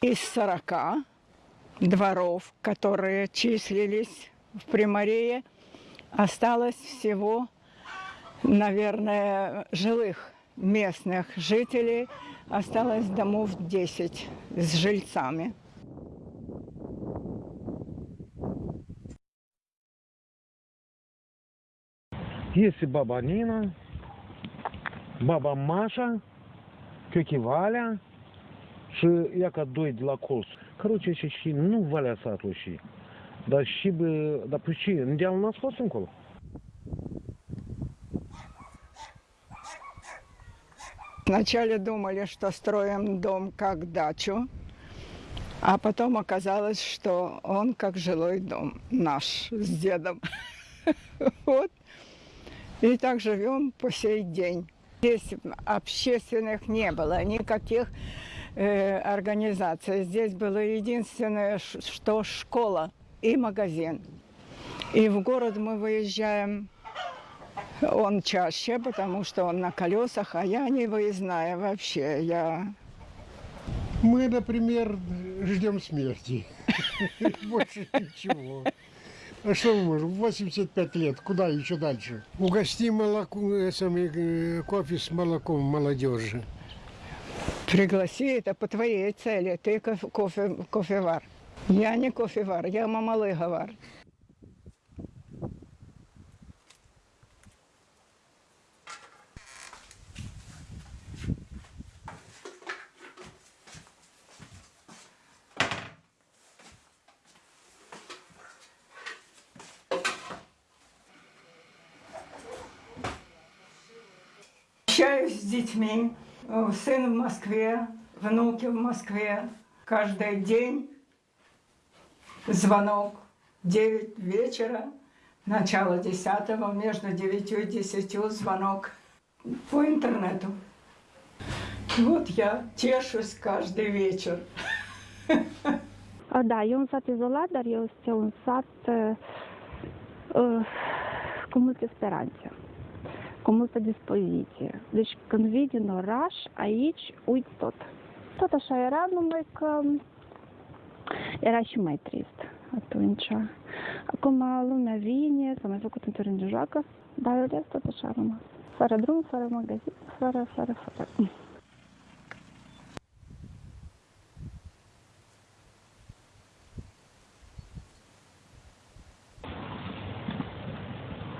Из 40 дворов, которые числились в Приморее, осталось всего, наверное, жилых местных жителей, осталось домов 10 с жильцами. Есть и баба Нина, баба Маша, тетя Валя, și ia ca doi de la colț. Короче, și, și nu Valea satului și. Dar și, bă, dar pe ce? În deal n-ați fost încolo? Вначале думали, что строим дом как дачу, а потом оказалось, что он как жилой дом наш с дедом. Вот. И так живем по сей день. Здесь общественных не было, никаких э, организаций. Здесь было единственное, что школа и магазин. И в город мы выезжаем, он чаще, потому что он на колесах, а я не выездная вообще. Я Мы, например, ждем смерти. Больше ничего. А что мы можем? 85 лет, куда еще дальше? Угости молоко, э, э, кофе с молоком молодежи. Пригласи, это по твоей цели. Ты кофе, кофе, кофевар. Я не кофевар, я мамалыговар. Общаюсь с детьми. Э, Сын в Москве, внуки в Москве. Каждый день звонок. 9 вечера, начало 10 между 9 и 10 звонок по интернету. Вот я tešuсь каждый вечер. Da, e un sat izolat, dar este un sat cu multă dispoziție. Deci când vii din oraș, aici uiți tot. Tot așa era, numai că era și mai trist atunci. Acum lumea vine, s-a mai făcut un teren de joacă, dar în rest tot așa a rămas. Fără drum, fără magazin, fără, fără, fără.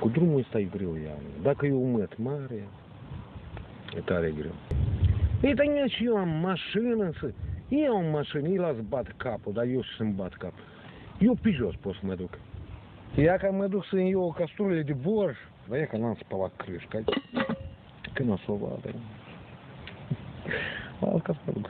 Cu drumul ăsta e greu, Ian. Dacă e umăt mare, e tare greu. Ei, dar nici eu am mașină să... Eu am mașină, îi las bat capul, dar eu să-mi bat capul. Eu pe jos pot să mă duc. Ia că mă duc să-mi iau o castrulă de borș, dar e că n-am spălat crâșca. Că nu o să o vadă. Asta mă duc.